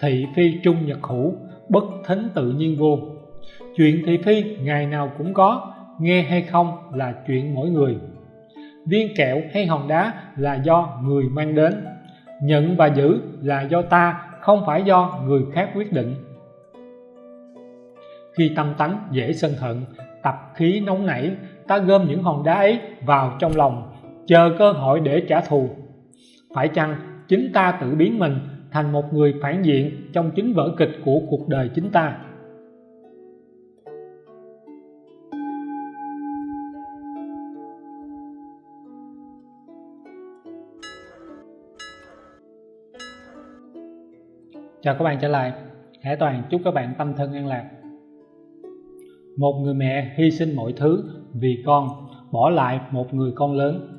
thị phi trung nhật hữu, bất thính tự nhiên vô. Chuyện thị phi ngày nào cũng có, nghe hay không là chuyện mỗi người. Viên kẹo hay hòn đá là do người mang đến. Nhận và giữ là do ta, không phải do người khác quyết định. Khi tâm tánh dễ sân hận, tập khí nóng nảy, ta gom những hòn đá ấy vào trong lòng, chờ cơ hội để trả thù. Phải chăng chính ta tự biến mình thành một người phản diện trong chính vở kịch của cuộc đời chính ta. Chào các bạn trở lại. Hải Toàn, chúc các bạn tâm thân an lạc. Một người mẹ hy sinh mọi thứ vì con, Bỏ lại một người con lớn.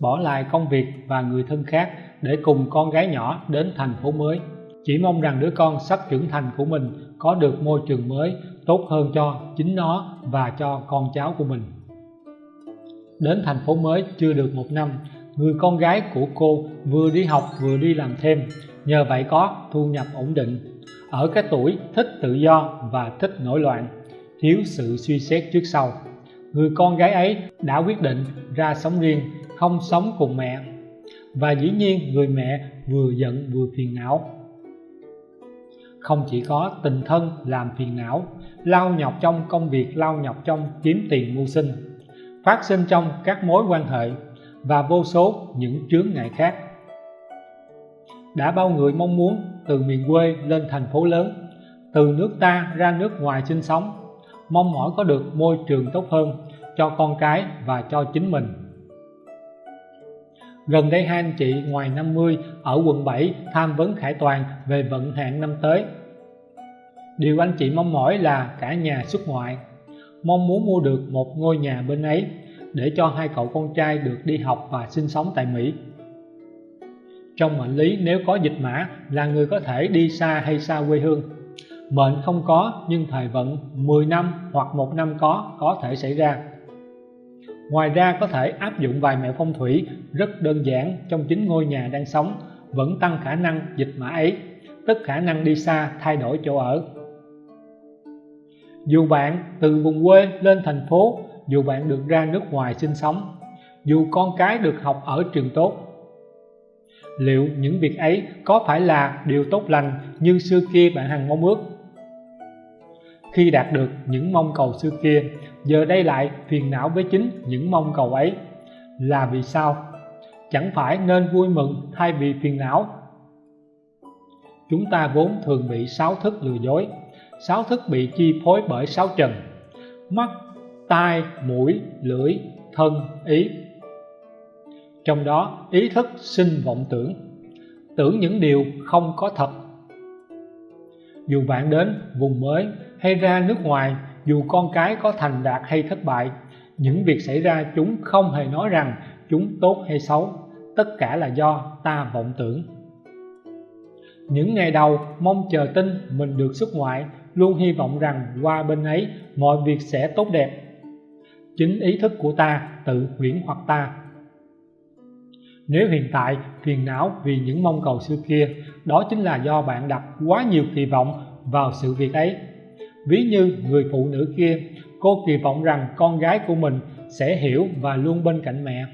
Bỏ lại công việc và người thân khác để cùng con gái nhỏ đến thành phố mới. Chỉ mong rằng đứa con sắp trưởng thành của mình Có được môi trường mới Tốt hơn cho chính nó và cho con cháu của mình. Đến thành phố mới chưa được một năm, Người con gái của cô vừa đi học vừa đi làm thêm. Nhờ vậy có thu nhập ổn định. Ở cái tuổi thích tự do và thích nổi loạn, thiếu sự suy xét trước sau. Người con gái ấy đã quyết định ra sống riêng, không sống cùng mẹ và dĩ nhiên người mẹ vừa giận vừa phiền não. Không chỉ có tình thân làm phiền não, lao nhọc trong công việc, lao nhọc trong kiếm tiền mưu sinh, phát sinh trong các mối quan hệ và vô số những chướng ngại khác. Đã bao người mong muốn từ miền quê lên thành phố lớn, từ nước ta ra nước ngoài sinh sống, mong mỏi có được môi trường tốt hơn cho con cái và cho chính mình gần đây hai anh chị ngoài 50 ở quận 7 tham vấn Khải Toàn về vận hạn năm tới. Điều anh chị mong mỏi là cả nhà xuất ngoại. Mong muốn mua được một ngôi nhà bên ấy để cho hai cậu con trai được đi học và sinh sống tại Mỹ. Trong mệnh lý nếu có dịch mã là người có thể đi xa hay xa quê hương. Mệnh không có nhưng thời vận 10 năm hoặc một năm có có thể xảy ra ngoài ra có thể áp dụng vài mẹo phong thủy rất đơn giản trong chính ngôi nhà đang sống, vẫn tăng khả năng dịch mã ấy, tức khả năng đi xa, thay đổi chỗ ở. Dù bạn từ vùng quê lên thành phố, dù bạn được ra nước ngoài sinh sống, dù con cái được học ở trường tốt, liệu những việc ấy có phải là điều tốt lành như xưa kia bạn hằng mong ước? Khi đạt được những mong cầu xưa kia giờ đây lại phiền não với chính những mong cầu ấy. Là vì sao? Chẳng phải nên vui mừng thay vì phiền não? Chúng ta vốn thường bị sáu thức lừa dối. Sáu thức bị chi phối bởi sáu trần. Mắt, tai, mũi, lưỡi, thân, ý. Trong đó, ý thức sinh vọng tưởng. Tưởng những điều không có thật. Dù bạn đến vùng mới hay ra nước ngoài dù con cái có thành đạt hay thất bại, những việc xảy ra chúng không hề nói rằng chúng tốt hay xấu. Tất cả là do ta vọng tưởng. Những ngày đầu, mong chờ tin mình được xuất ngoại, luôn hy vọng rằng qua bên ấy, mọi việc sẽ tốt đẹp. Chính ý thức của ta tự huyễn hoặc ta. Nếu hiện tại phiền não vì những mong cầu xưa kia, đó chính là do bạn đặt quá nhiều kỳ vọng vào sự việc ấy ví như người phụ nữ kia, cô kỳ vọng rằng con gái của mình sẽ hiểu và luôn bên cạnh mẹ.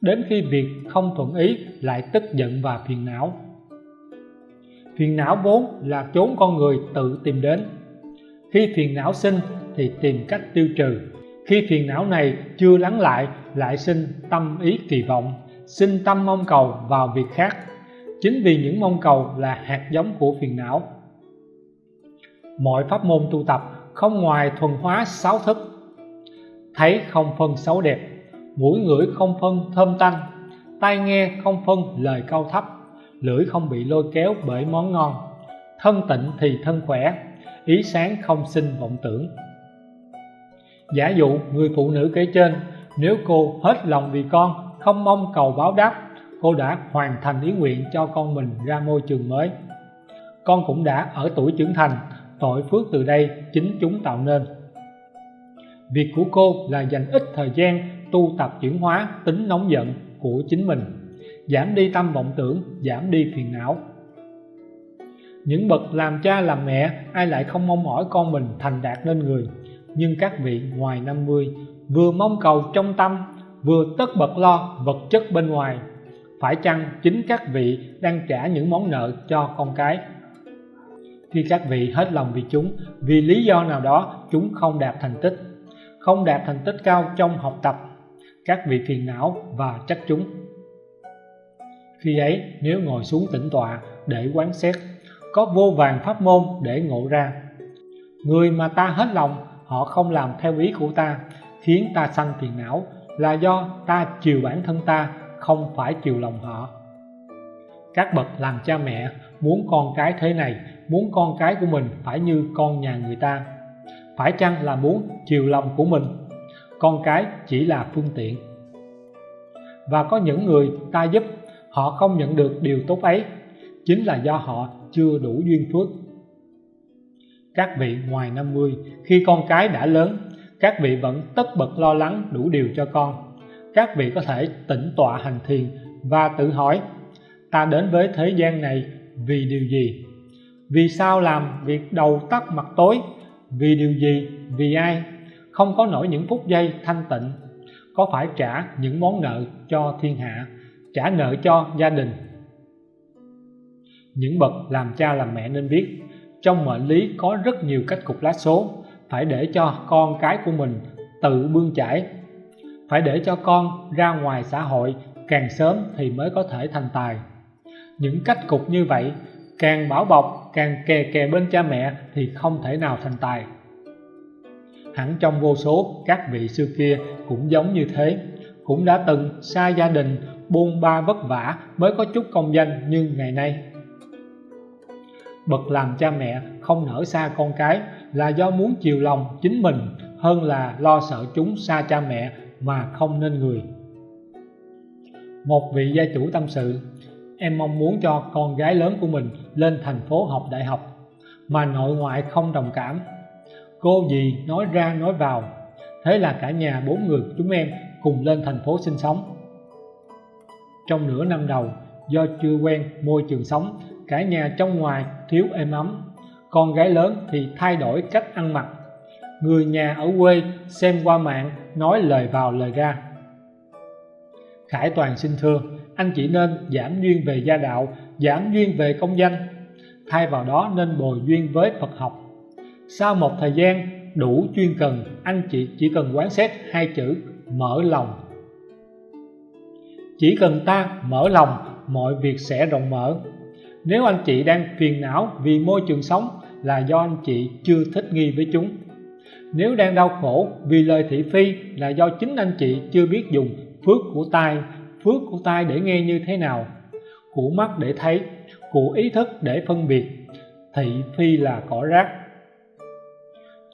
Đến khi việc không thuận ý lại tức giận và phiền não. Phiền não vốn là chốn con người tự tìm đến. Khi phiền não sinh thì tìm cách tiêu trừ. Khi phiền não này chưa lắng lại lại sinh tâm ý kỳ vọng, sinh tâm mong cầu vào việc khác. Chính vì những mong cầu là hạt giống của phiền não mọi pháp môn tu tập không ngoài thuần hóa sáu thức. Thấy không phân xấu đẹp, mũi ngửi không phân thơm tanh, tai nghe không phân lời cao thấp, lưỡi không bị lôi kéo bởi món ngon. Thân tịnh thì thân khỏe, ý sáng không sinh vọng tưởng. Giả dụ người phụ nữ kể trên, nếu cô hết lòng vì con, không mong cầu báo đáp, cô đã hoàn thành ý nguyện cho con mình ra môi trường mới. Con cũng đã ở tuổi trưởng thành tội phước từ đây chính chúng tạo nên. Việc của cô là dành ít thời gian tu tập chuyển hóa tính nóng giận của chính mình, giảm đi tâm vọng tưởng, giảm đi phiền não. Những bậc làm cha làm mẹ, ai lại không mong mỏi con mình thành đạt nên người? Nhưng các vị ngoài 50 vừa mong cầu trong tâm, vừa tất bật lo vật chất bên ngoài, phải chăng chính các vị đang trả những món nợ cho con cái? Khi các vị hết lòng vì chúng, vì lý do nào đó chúng không đạt thành tích. Không đạt thành tích cao trong học tập, các vị phiền não và trách chúng. Khi ấy, nếu ngồi xuống tĩnh tọa để quán xét, có vô vàng pháp môn để ngộ ra. Người mà ta hết lòng, họ không làm theo ý của ta, khiến ta sanh phiền não là do ta chiều bản thân ta, không phải chiều lòng họ. Các bậc làm cha mẹ muốn con cái thế này, muốn con cái của mình phải như con nhà người ta. Phải chăng là muốn chiều lòng của mình? Con cái chỉ là phương tiện. Và có những người ta giúp, họ không nhận được điều tốt ấy. Chính là do họ chưa đủ duyên phước. Các vị ngoài 50 khi con cái đã lớn, các vị vẫn tất bật lo lắng đủ điều cho con. Các vị có thể tĩnh tọa hành thiền và tự hỏi, ta đến với thế gian này vì điều gì? Vì sao làm việc đầu tắt mặt tối? Vì điều gì? Vì ai? Không có nổi những phút giây thanh tịnh. Có phải trả những món nợ cho thiên hạ, trả nợ cho gia đình? Những bậc làm cha làm mẹ nên biết, trong mệnh lý có rất nhiều cách cục lá số. Phải để cho con cái của mình tự bươn chải. Phải để cho con ra ngoài xã hội, càng sớm thì mới có thể thành tài những cách cục như vậy, càng bảo bọc, càng kè kè bên cha mẹ thì không thể nào thành tài. Hẳn trong vô số các vị xưa kia cũng giống như thế. Cũng đã từng xa gia đình, buôn ba vất vả mới có chút công danh như ngày nay. Bậc làm cha mẹ không nở xa con cái là do muốn chiều lòng chính mình hơn là lo sợ chúng xa cha mẹ mà không nên người. Một vị gia chủ tâm sự em mong muốn cho con gái lớn của mình lên thành phố học đại học, mà nội ngoại không đồng cảm. Cô gì nói ra nói vào, thế là cả nhà bốn người chúng em cùng lên thành phố sinh sống. Trong nửa năm đầu, do chưa quen môi trường sống, cả nhà trong ngoài thiếu êm ấm. Con gái lớn thì thay đổi cách ăn mặc. Người nhà ở quê xem qua mạng, nói lời vào lời ra. Khải Toàn xin thưa anh chỉ nên giảm duyên về gia đạo giảm duyên về công danh. Thay vào đó nên bồi duyên với Phật học. Sau một thời gian đủ chuyên cần, anh chị chỉ cần quán xét hai chữ mở lòng chỉ cần ta mở lòng, mọi việc sẽ rộng mở. Nếu anh chị đang phiền não vì môi trường sống là do anh chị chưa thích nghi với chúng. Nếu đang đau khổ vì lời thị phi là do chính anh chị chưa biết dùng phước của tai phước của tai để nghe như thế nào? Của mắt để thấy của ý thức để phân biệt. Thị phi là cỏ rác.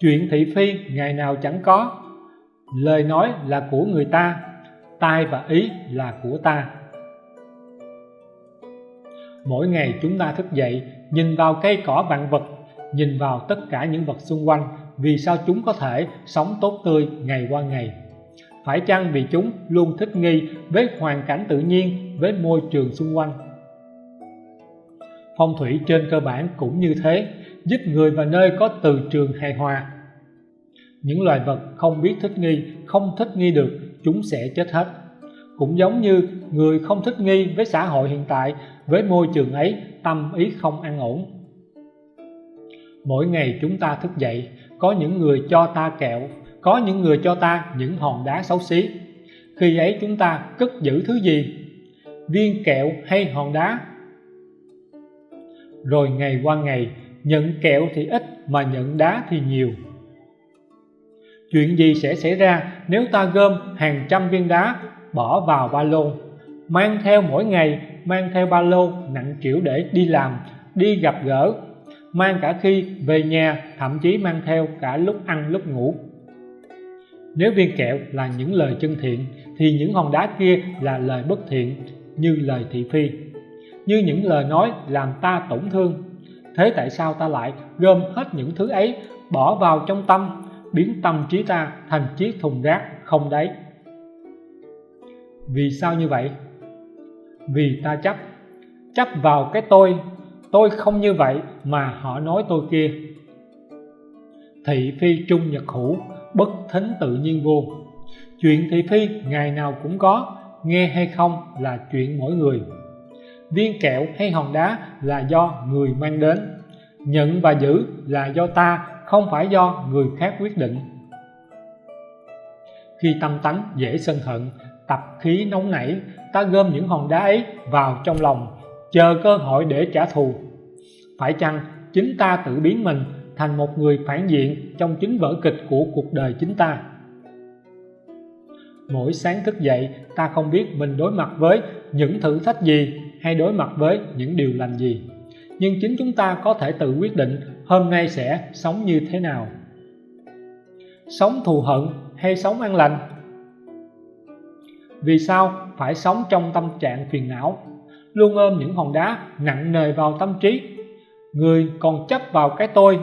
Chuyện thị phi ngày nào chẳng có. Lời nói là của người ta, tai và ý là của ta. Mỗi ngày chúng ta thức dậy, nhìn vào cây cỏ vạn vật, nhìn vào tất cả những vật xung quanh, vì sao chúng có thể sống tốt tươi ngày qua ngày? Phải chăng vì chúng luôn thích nghi với hoàn cảnh tự nhiên, với môi trường xung quanh? Phong thủy trên cơ bản cũng như thế, giúp người và nơi có từ trường hài hòa. Những loài vật không biết thích nghi, không thích nghi được, chúng sẽ chết hết. Cũng giống như người không thích nghi với xã hội hiện tại, với môi trường ấy, tâm ý không an ổn. Mỗi ngày chúng ta thức dậy, có những người cho ta kẹo có những người cho ta những hòn đá xấu xí. Khi ấy chúng ta cất giữ thứ gì? Viên kẹo hay hòn đá? Rồi ngày qua ngày, nhận kẹo thì ít mà nhận đá thì nhiều. Chuyện gì sẽ xảy ra nếu ta gom hàng trăm viên đá, bỏ vào ba lô, mang theo mỗi ngày, mang theo ba lô nặng trĩu để đi làm, đi gặp gỡ, mang cả khi về nhà, thậm chí mang theo cả lúc ăn lúc ngủ nếu viên kẹo là những lời chân thiện, thì những hòn đá kia là lời bất thiện, như lời thị phi. Như những lời nói làm ta tổn thương. Thế tại sao ta lại gom hết những thứ ấy, bỏ vào trong tâm, biến tâm trí ta thành chiếc thùng rác không đáy? Vì sao như vậy? Vì ta chấp. Chấp vào cái tôi. Tôi không như vậy mà họ nói tôi kia. Thị phi trung nhật hữu bất thính tự nhiên vô. Chuyện thị phi ngày nào cũng có, nghe hay không là chuyện mỗi người. Viên kẹo hay hòn đá là do người mang đến. Nhận và giữ là do ta, không phải do người khác quyết định. Khi tâm tánh dễ sân hận, tập khí nóng nảy, ta gom những hòn đá ấy vào trong lòng, chờ cơ hội để trả thù. Phải chăng chính ta tự biến mình thành một người phản diện trong chính vở kịch của cuộc đời chính ta. Mỗi sáng thức dậy, ta không biết mình đối mặt với những thử thách gì hay đối mặt với những điều lành gì. Nhưng chính chúng ta có thể tự quyết định hôm nay sẽ sống như thế nào. Sống thù hận hay sống an lành? Vì sao phải sống trong tâm trạng phiền não, luôn ôm những hòn đá nặng nề vào tâm trí? Người còn chấp vào cái tôi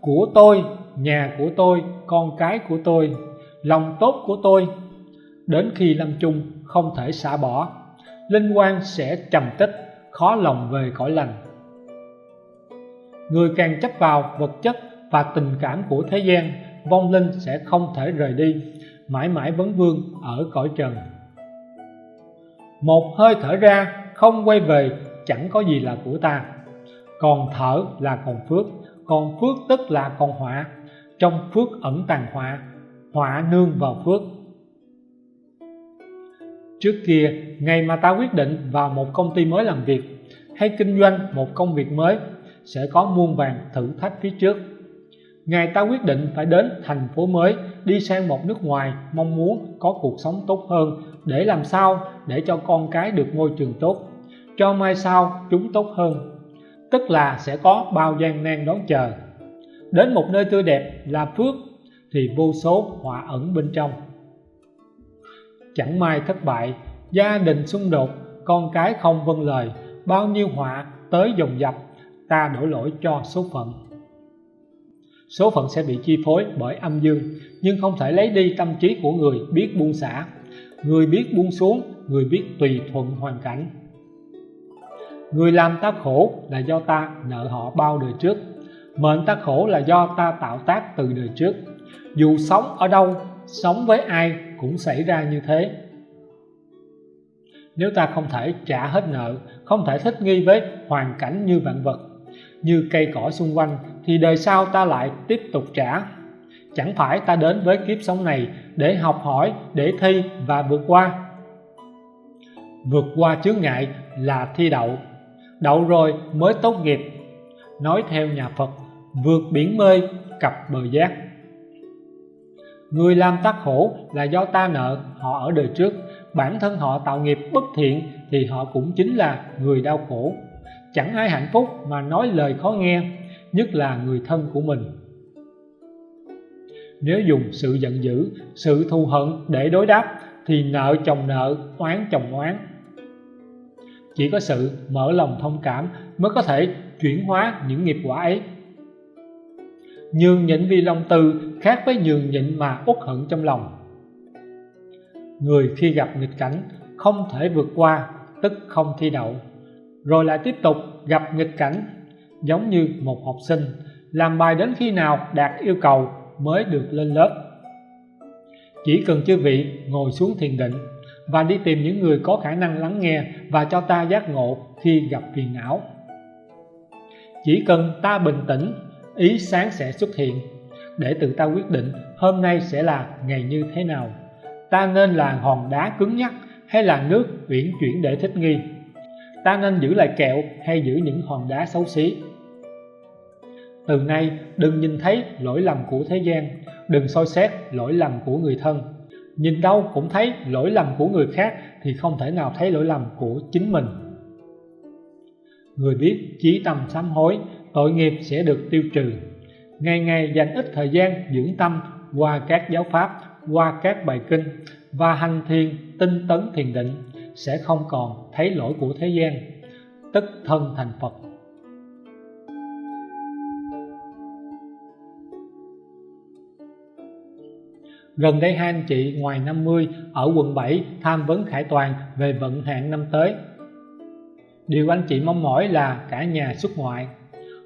của tôi, nhà của tôi, con cái của tôi, lòng tốt của tôi. Đến khi lâm chung, không thể xả bỏ. Linh quan sẽ trầm tích, khó lòng về cõi lành. Người càng chấp vào vật chất và tình cảm của thế gian, vong linh sẽ không thể rời đi. Mãi mãi vấn vương ở cõi trần. Một hơi thở ra, không quay về, chẳng có gì là của ta. Còn thở là còn phước còn phước tức là còn họa. Trong phước ẩn tàng họa họa nương vào phước. Trước kia, ngày mà ta quyết định vào một công ty mới làm việc hay kinh doanh một công việc mới, sẽ có muôn vàng thử thách phía trước. Ngày ta quyết định phải đến thành phố mới, đi sang một nước ngoài, mong muốn có cuộc sống tốt hơn, để làm sao để cho con cái được môi trường tốt. Cho mai sau, chúng tốt hơn tức là sẽ có bao gian nan đón chờ. Đến một nơi tươi đẹp là phước, thì vô số họa ẩn bên trong. Chẳng may thất bại, gia đình xung đột, con cái không vâng lời, bao nhiêu họa tới dồn dập, ta đổ lỗi cho số phận. Số phận sẽ bị chi phối bởi âm dương, nhưng không thể lấy đi tâm trí của người biết buông xả. Người biết buông xuống, người biết tùy thuận hoàn cảnh người làm ta khổ là do ta nợ họ bao đời trước. Mệnh ta khổ là do ta tạo tác từ đời trước. Dù sống ở đâu, sống với ai cũng xảy ra như thế. Nếu ta không thể trả hết nợ, không thể thích nghi với hoàn cảnh như vạn vật, như cây cỏ xung quanh, thì đời sau ta lại tiếp tục trả. Chẳng phải ta đến với kiếp sống này để học hỏi, để thi và vượt qua. Vượt qua chướng ngại là thi đậu đậu rồi mới tốt nghiệp. Nói theo nhà Phật, vượt biển mê cập bờ giác. Người làm ta khổ là do ta nợ, họ ở đời trước. Bản thân họ tạo nghiệp bất thiện thì họ cũng chính là người đau khổ. Chẳng ai hạnh phúc mà nói lời khó nghe, nhất là người thân của mình. Nếu dùng sự giận dữ, sự thù hận để đối đáp thì nợ chồng nợ, oán chồng oán chỉ có sự mở lòng thông cảm mới có thể chuyển hóa những nghiệp quả ấy. Nhường nhịn vì lòng từ khác với nhường nhịn mà uất hận trong lòng. Người khi gặp nghịch cảnh không thể vượt qua, tức không thi đậu. Rồi lại tiếp tục gặp nghịch cảnh, giống như một học sinh, làm bài đến khi nào đạt yêu cầu mới được lên lớp. Chỉ cần chư vị ngồi xuống thiền định và đi tìm những người có khả năng lắng nghe và cho ta giác ngộ khi gặp phiền não. Chỉ cần ta bình tĩnh, ý sáng sẽ xuất hiện. Để tự ta quyết định hôm nay sẽ là ngày như thế nào, ta nên là hòn đá cứng nhắc hay là nước uyển chuyển để thích nghi? Ta nên giữ lại kẹo hay giữ những hòn đá xấu xí? Từ nay, đừng nhìn thấy lỗi lầm của thế gian, đừng soi xét lỗi lầm của người thân nhìn đâu cũng thấy lỗi lầm của người khác thì không thể nào thấy lỗi lầm của chính mình. Người biết chí tâm sám hối, tội nghiệp sẽ được tiêu trừ. Ngày ngày dành ít thời gian dưỡng tâm, qua các giáo pháp, qua các bài kinh và hành thiền, tinh tấn thiền định sẽ không còn thấy lỗi của thế gian. Tức thân thành Phật. Gần đây hai anh chị ngoài 50 ở quận 7 tham vấn Khải Toàn về vận hạn năm tới. điều anh chị mong mỏi là cả nhà xuất ngoại.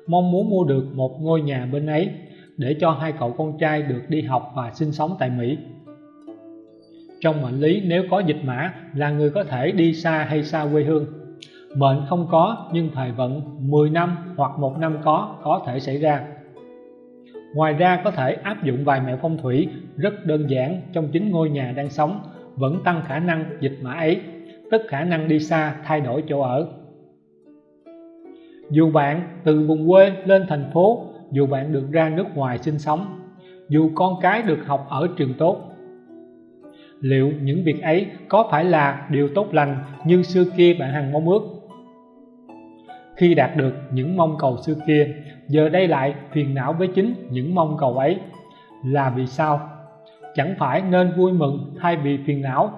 Mong muốn mua được một ngôi nhà bên ấy để cho hai cậu con trai được đi học và sinh sống tại Mỹ. Trong mệnh lý, nếu có dịch mã là người có thể đi xa hay xa quê hương. Mệnh không có, nhưng thời vận 10 năm hoặc một năm có có thể xảy ra ngoài ra có thể áp dụng vài mẹo phong thủy rất đơn giản trong chính ngôi nhà đang sống, vẫn tăng khả năng dịch mã ấy, tức khả năng đi xa, thay đổi chỗ ở. Dù bạn từ vùng quê lên thành phố, dù bạn được ra nước ngoài sinh sống, dù con cái được học ở trường tốt, liệu những việc ấy có phải là điều tốt lành như xưa kia bạn hằng mong ước? Khi đạt được những mong cầu xưa kia giờ đây lại phiền não với chính những mong cầu ấy. Là vì sao? Chẳng phải nên vui mừng thay vì phiền não?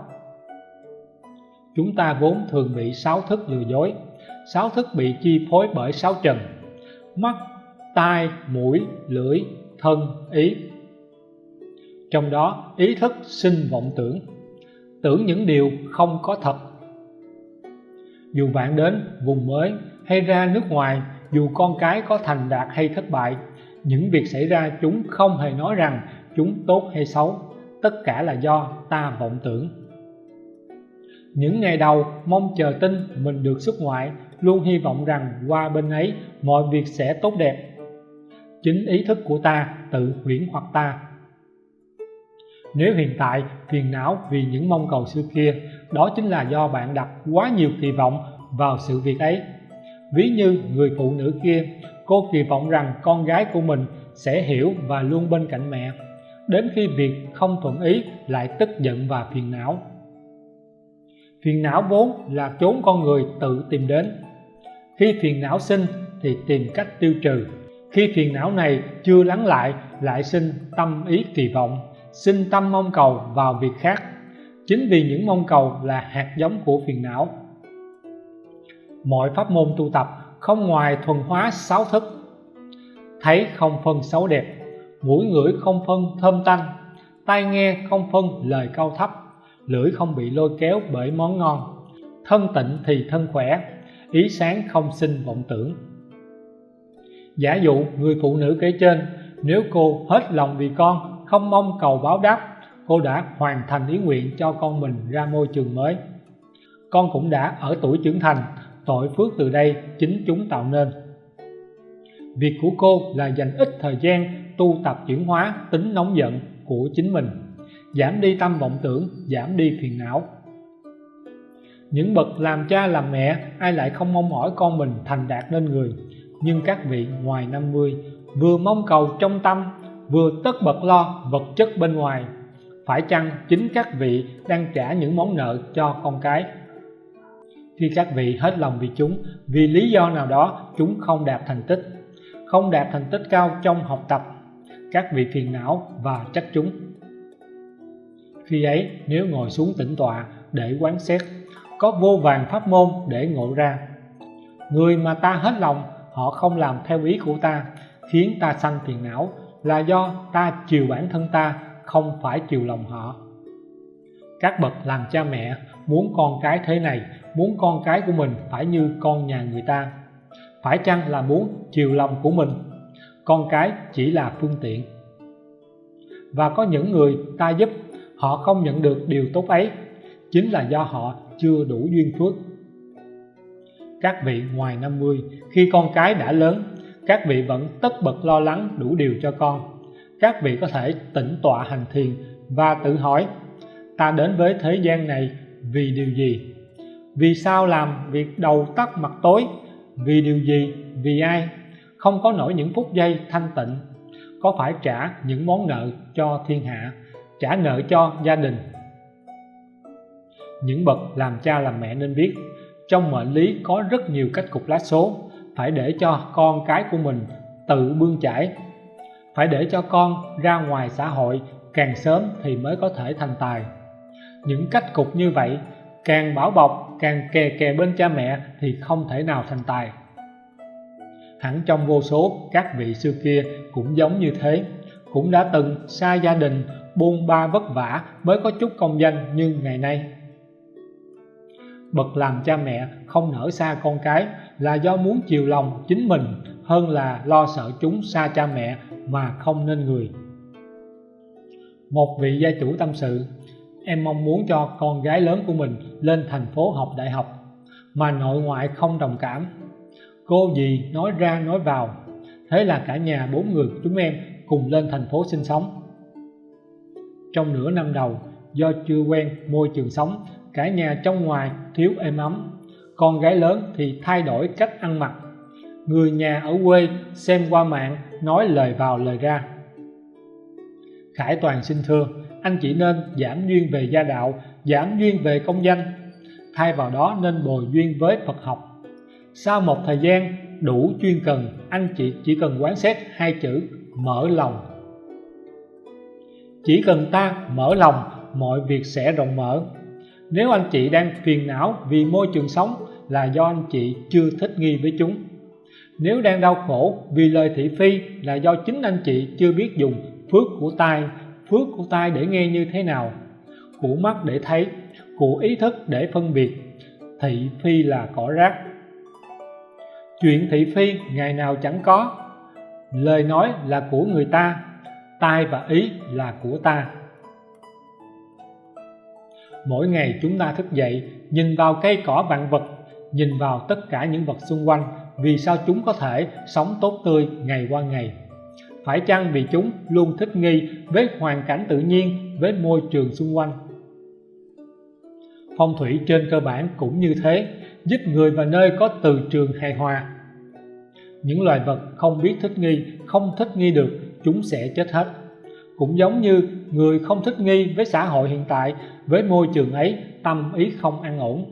Chúng ta vốn thường bị sáu thức lừa dối. Sáu thức bị chi phối bởi sáu trần. Mắt, tai, mũi, lưỡi, thân, ý. Trong đó, ý thức sinh vọng tưởng. Tưởng những điều không có thật. Dù bạn đến vùng mới hay ra nước ngoài dù con cái có thành đạt hay thất bại, những việc xảy ra chúng không hề nói rằng chúng tốt hay xấu. Tất cả là do ta vọng tưởng. Những ngày đầu, mong chờ tin mình được xuất ngoại, luôn hy vọng rằng qua bên ấy, mọi việc sẽ tốt đẹp. Chính ý thức của ta tự huyễn hoặc ta. Nếu hiện tại phiền não vì những mong cầu xưa kia, đó chính là do bạn đặt quá nhiều kỳ vọng vào sự việc ấy ví như người phụ nữ kia, cô kỳ vọng rằng con gái của mình sẽ hiểu và luôn bên cạnh mẹ. Đến khi việc không thuận ý lại tức giận và phiền não. Phiền não vốn là chốn con người tự tìm đến. Khi phiền não sinh thì tìm cách tiêu trừ. Khi phiền não này chưa lắng lại lại sinh tâm ý kỳ vọng, sinh tâm mong cầu vào việc khác. Chính vì những mong cầu là hạt giống của phiền não mọi pháp môn tu tập không ngoài thuần hóa sáu thức. Thấy không phân xấu đẹp, mũi ngửi không phân thơm tanh, tai nghe không phân lời cao thấp, lưỡi không bị lôi kéo bởi món ngon. Thân tịnh thì thân khỏe, ý sáng không sinh vọng tưởng. Giả dụ người phụ nữ kể trên, nếu cô hết lòng vì con, không mong cầu báo đáp, cô đã hoàn thành ý nguyện cho con mình ra môi trường mới. Con cũng đã ở tuổi trưởng thành tội phước từ đây chính chúng tạo nên. Việc của cô là dành ít thời gian tu tập chuyển hóa tính nóng giận của chính mình, giảm đi tâm vọng tưởng, giảm đi phiền não. Những bậc làm cha làm mẹ, ai lại không mong mỏi con mình thành đạt nên người. Nhưng các vị ngoài 50 vừa mong cầu trong tâm, vừa tất bật lo vật chất bên ngoài, phải chăng chính các vị đang trả những món nợ cho con cái? Khi các vị hết lòng vì chúng, vì lý do nào đó chúng không đạt thành tích. Không đạt thành tích cao trong học tập, các vị phiền não và trách chúng. Khi ấy, nếu ngồi xuống tĩnh tọa để quán xét, có vô vàng pháp môn để ngộ ra. Người mà ta hết lòng, họ không làm theo ý của ta, khiến ta sanh phiền não là do ta chiều bản thân ta, không phải chiều lòng họ. Các bậc làm cha mẹ muốn con cái thế này, muốn con cái của mình phải như con nhà người ta. Phải chăng là muốn chiều lòng của mình? Con cái chỉ là phương tiện. Và có những người ta giúp, họ không nhận được điều tốt ấy. Chính là do họ chưa đủ duyên phước. Các vị ngoài 50 khi con cái đã lớn, các vị vẫn tất bật lo lắng đủ điều cho con. Các vị có thể tĩnh tọa hành thiền và tự hỏi, ta đến với thế gian này vì điều gì? Vì sao làm việc đầu tắt mặt tối? Vì điều gì? Vì ai? Không có nổi những phút giây thanh tịnh. Có phải trả những món nợ cho thiên hạ, trả nợ cho gia đình? Những bậc làm cha làm mẹ nên biết, trong mệnh lý có rất nhiều cách cục lá số. Phải để cho con cái của mình tự bươn chải. Phải để cho con ra ngoài xã hội, càng sớm thì mới có thể thành tài những cách cục như vậy, càng bảo bọc, càng kè kè bên cha mẹ thì không thể nào thành tài. Hẳn trong vô số các vị xưa kia cũng giống như thế, cũng đã từng xa gia đình, buôn ba vất vả mới có chút công danh như ngày nay. Bậc làm cha mẹ không nở xa con cái là do muốn chiều lòng chính mình hơn là lo sợ chúng xa cha mẹ mà không nên người. Một vị gia chủ tâm sự em mong muốn cho con gái lớn của mình lên thành phố học đại học, mà nội ngoại không đồng cảm. Cô dì nói ra nói vào, thế là cả nhà bốn người chúng em cùng lên thành phố sinh sống. Trong nửa năm đầu, do chưa quen môi trường sống, cả nhà trong ngoài thiếu êm ấm. Con gái lớn thì thay đổi cách ăn mặc. Người nhà ở quê xem qua mạng, nói lời vào lời ra. Khải Toàn xin thưa anh chỉ nên giảm duyên về gia đạo giảm duyên về công danh. Thay vào đó nên bồi duyên với Phật học. Sau một thời gian đủ chuyên cần, anh chị chỉ cần quán xét hai chữ mở lòng. Chỉ cần ta mở lòng, mọi việc sẽ rộng mở. Nếu anh chị đang phiền não vì môi trường sống là do anh chị chưa thích nghi với chúng. Nếu đang đau khổ vì lời thị phi là do chính anh chị chưa biết dùng phước của tai phước của tai để nghe như thế nào? Của mắt để thấy của ý thức để phân biệt. Thị phi là cỏ rác. Chuyện thị phi ngày nào chẳng có. Lời nói là của người ta, tai và ý là của ta. Mỗi ngày chúng ta thức dậy, nhìn vào cây cỏ vạn vật, nhìn vào tất cả những vật xung quanh, vì sao chúng có thể sống tốt tươi ngày qua ngày? Phải chăng vì chúng luôn thích nghi với hoàn cảnh tự nhiên, với môi trường xung quanh? Phong thủy trên cơ bản cũng như thế, giúp người và nơi có từ trường hài hòa. Những loài vật không biết thích nghi, không thích nghi được, chúng sẽ chết hết. Cũng giống như người không thích nghi với xã hội hiện tại, với môi trường ấy, tâm ý không an ổn.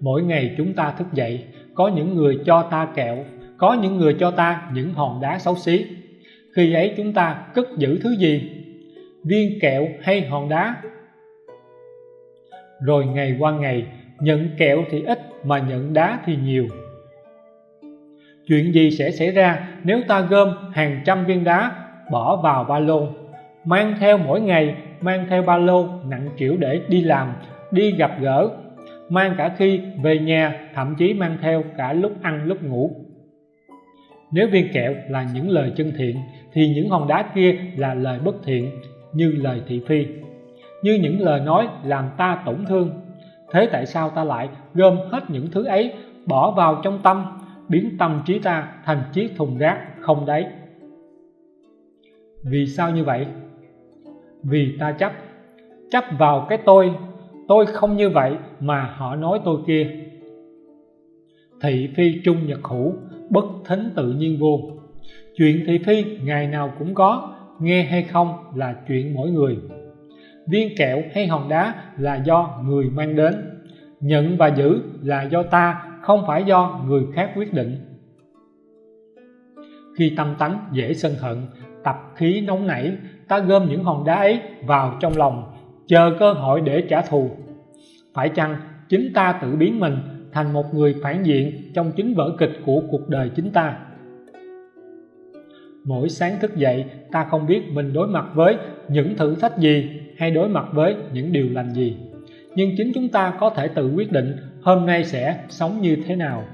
Mỗi ngày chúng ta thức dậy, có những người cho ta kẹo có những người cho ta những hòn đá xấu xí. Khi ấy chúng ta cất giữ thứ gì? Viên kẹo hay hòn đá? Rồi ngày qua ngày, nhận kẹo thì ít mà nhận đá thì nhiều. Chuyện gì sẽ xảy ra nếu ta gom hàng trăm viên đá, bỏ vào ba lô, mang theo mỗi ngày, mang theo ba lô nặng trĩu để đi làm, đi gặp gỡ, mang cả khi về nhà, thậm chí mang theo cả lúc ăn lúc ngủ nếu viên kẹo là những lời chân thiện, thì những hòn đá kia là lời bất thiện, như lời thị phi. Như những lời nói làm ta tổn thương. Thế tại sao ta lại gom hết những thứ ấy, bỏ vào trong tâm, biến tâm trí ta thành chiếc thùng rác không đáy? Vì sao như vậy? Vì ta chấp. Chấp vào cái tôi. Tôi không như vậy mà họ nói tôi kia thị phi trung nhật hữu, bất thính tự nhiên vô. Chuyện thị phi ngày nào cũng có, nghe hay không là chuyện mỗi người. Viên kẹo hay hòn đá là do người mang đến. Nhận và giữ là do ta, không phải do người khác quyết định. Khi tâm tánh dễ sân hận, tập khí nóng nảy, ta gom những hòn đá ấy vào trong lòng, chờ cơ hội để trả thù. Phải chăng chính ta tự biến mình thành một người phản diện trong chính vở kịch của cuộc đời chính ta. Mỗi sáng thức dậy, ta không biết mình đối mặt với những thử thách gì hay đối mặt với những điều lành gì. Nhưng chính chúng ta có thể tự quyết định hôm nay sẽ sống như thế nào.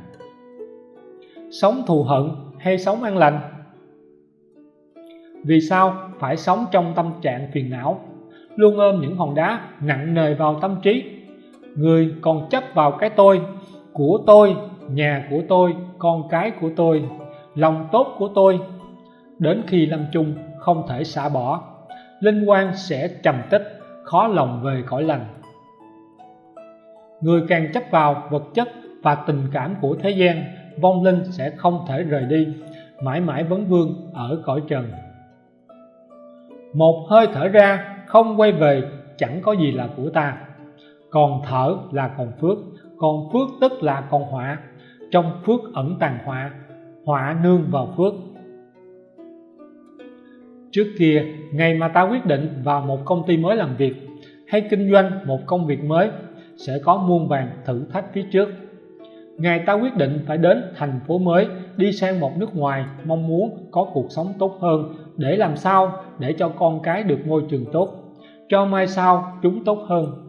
Sống thù hận hay sống an lành? Vì sao phải sống trong tâm trạng phiền não, luôn ôm những hòn đá nặng nề vào tâm trí? Người còn chấp vào cái tôi của tôi, nhà của tôi, con cái của tôi, lòng tốt của tôi. Đến khi lâm chung, không thể xả bỏ. Linh quan sẽ trầm tích, khó lòng về cõi lành. Người càng chấp vào vật chất và tình cảm của thế gian, vong linh sẽ không thể rời đi. Mãi mãi vấn vương ở cõi trần. Một hơi thở ra, không quay về, chẳng có gì là của ta. Còn thở là còn phước còn phước tức là còn họa. Trong phước ẩn tàng họa họa nương vào phước. Trước kia, ngày mà ta quyết định vào một công ty mới làm việc, hay kinh doanh một công việc mới, sẽ có muôn vàng thử thách phía trước. Ngày ta quyết định phải đến thành phố mới, đi sang một nước ngoài, mong muốn có cuộc sống tốt hơn, để làm sao để cho con cái được môi trường tốt. Cho mai sau, chúng tốt hơn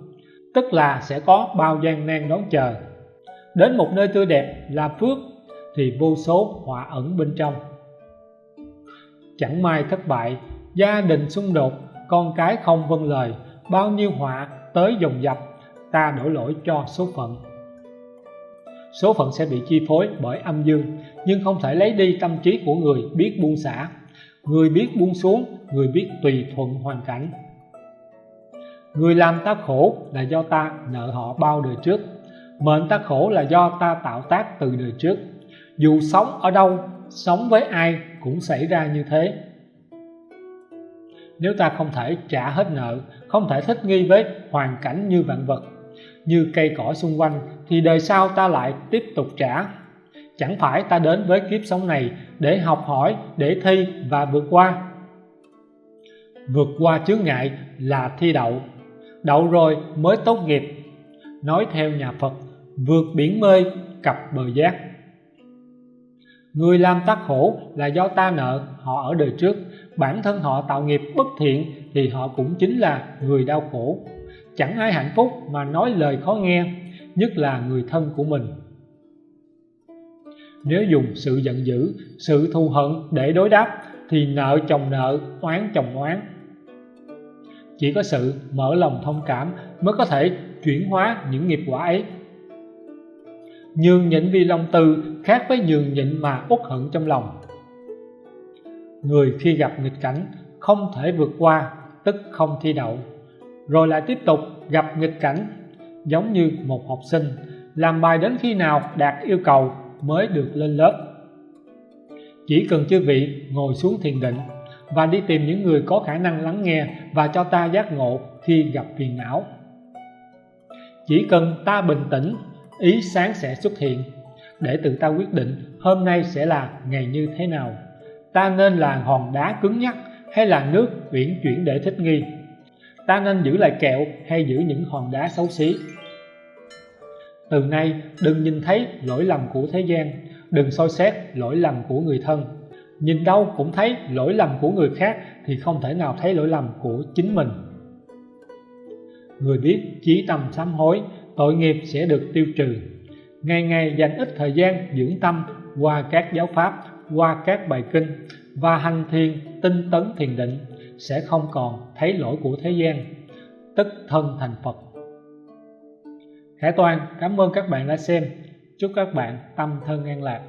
tức là sẽ có bao gian nan đón chờ. Đến một nơi tươi đẹp là phước, thì vô số họa ẩn bên trong. Chẳng may thất bại, gia đình xung đột, con cái không vâng lời, bao nhiêu họa tới dồn dập, ta đổ lỗi cho số phận. Số phận sẽ bị chi phối bởi âm dương, nhưng không thể lấy đi tâm trí của người biết buông xả. Người biết buông xuống, người biết tùy thuận hoàn cảnh người làm ta khổ là do ta nợ họ bao đời trước. Mệnh ta khổ là do ta tạo tác từ đời trước. Dù sống ở đâu, sống với ai cũng xảy ra như thế. Nếu ta không thể trả hết nợ, không thể thích nghi với hoàn cảnh như vạn vật, như cây cỏ xung quanh, thì đời sau ta lại tiếp tục trả. Chẳng phải ta đến với kiếp sống này để học hỏi, để thi và vượt qua. Vượt qua chướng ngại là thi đậu đậu rồi mới tốt nghiệp. Nói theo nhà Phật, vượt biển mê cập bờ giác. Người làm ta khổ là do ta nợ, họ ở đời trước. Bản thân họ tạo nghiệp bất thiện thì họ cũng chính là người đau khổ. Chẳng ai hạnh phúc mà nói lời khó nghe, nhất là người thân của mình. Nếu dùng sự giận dữ, sự thù hận để đối đáp thì nợ chồng nợ, oán chồng oán chỉ có sự mở lòng thông cảm mới có thể chuyển hóa những nghiệp quả ấy. Nhường nhịn vì lòng từ khác với nhường nhịn mà uất hận trong lòng. Người khi gặp nghịch cảnh không thể vượt qua, tức không thi đậu. Rồi lại tiếp tục gặp nghịch cảnh, giống như một học sinh, làm bài đến khi nào đạt yêu cầu mới được lên lớp. Chỉ cần chư vị ngồi xuống thiền định và đi tìm những người có khả năng lắng nghe và cho ta giác ngộ khi gặp phiền não. Chỉ cần ta bình tĩnh, ý sáng sẽ xuất hiện. Để tự ta quyết định hôm nay sẽ là ngày như thế nào, ta nên là hòn đá cứng nhắc hay là nước uyển chuyển để thích nghi? Ta nên giữ lại kẹo hay giữ những hòn đá xấu xí? Từ nay, đừng nhìn thấy lỗi lầm của thế gian, đừng soi xét lỗi lầm của người thân nhìn đâu cũng thấy lỗi lầm của người khác thì không thể nào thấy lỗi lầm của chính mình. Người biết chí tâm sám hối, tội nghiệp sẽ được tiêu trừ. Ngày ngày dành ít thời gian dưỡng tâm qua các giáo pháp, qua các bài kinh và hành thiền, tinh tấn thiền định sẽ không còn thấy lỗi của thế gian. Tức thân thành Phật. Khải Toàn, cảm ơn các bạn đã xem. Chúc các bạn tâm thân an lạc.